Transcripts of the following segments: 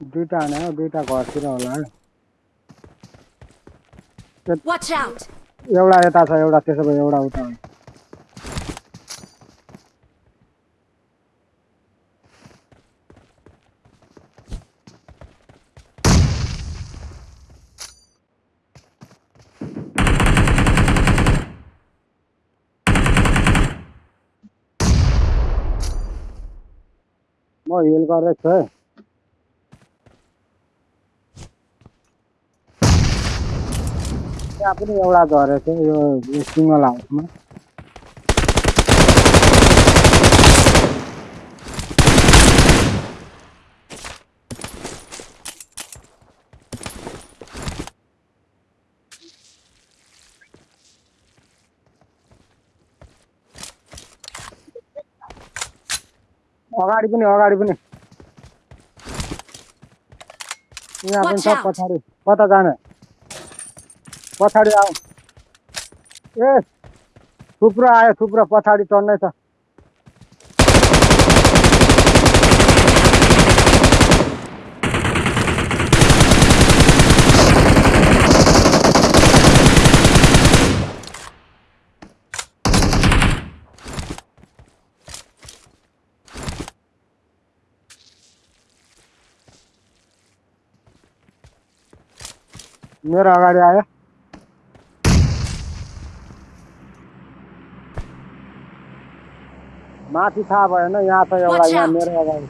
दुईटा हाने हो दुईटा घरतिर होला! एउटा यता छ एउटा त्यसो भए एउटा उता हो। म हिल गर्दैछु है। त्यहाँ पनि एउटा झरेको छ यो सिङ्गल हाउसमा अगाडि पनि अगाडि पनि। यहाँ पनि छ. पछाडि कता जाने? पछाडि आऊ। ए थुप्रो आयो थुप्रो पछाडि चढ्नै मेरो अगाडि आयो। माथि थाहा भएन यहाँ छ एउटा यहाँ. मेरो अगाडि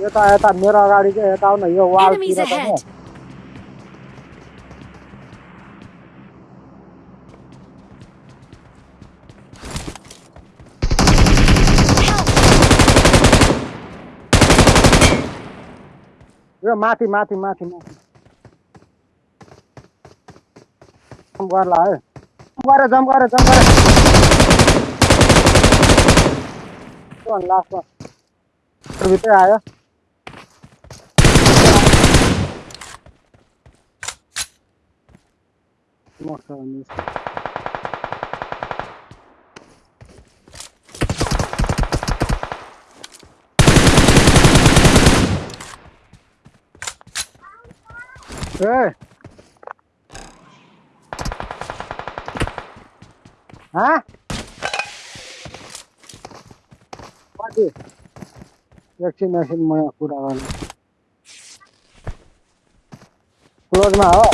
यता यता मेरो अगाडि चाहिँ यता आउन यो वालतिर त! यो माथि माथि माथि माथि जम्प गर्ला है जम्प गरे जम्प गरे जम्प गरे लास्टमा भित्रै आयो मर्छ भने ए हाँ? वैक्सीनेशन में पूरा वाला। क्लोज में आओ।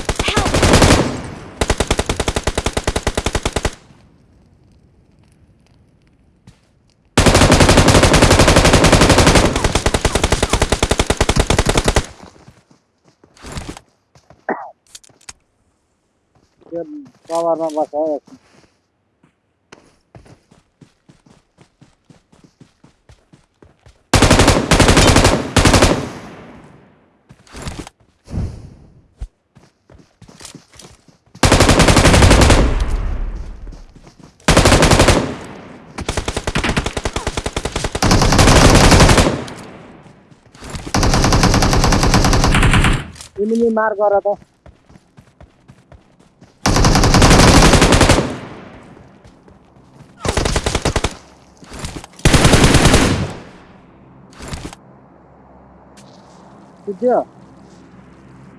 पावर में बस है तिमीले मार गर त। पुग्यो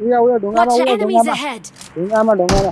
उयो उयो ढुङ्गामा उयो ढुङ्गामा! ढुङ्गामा ढुङ्गामा।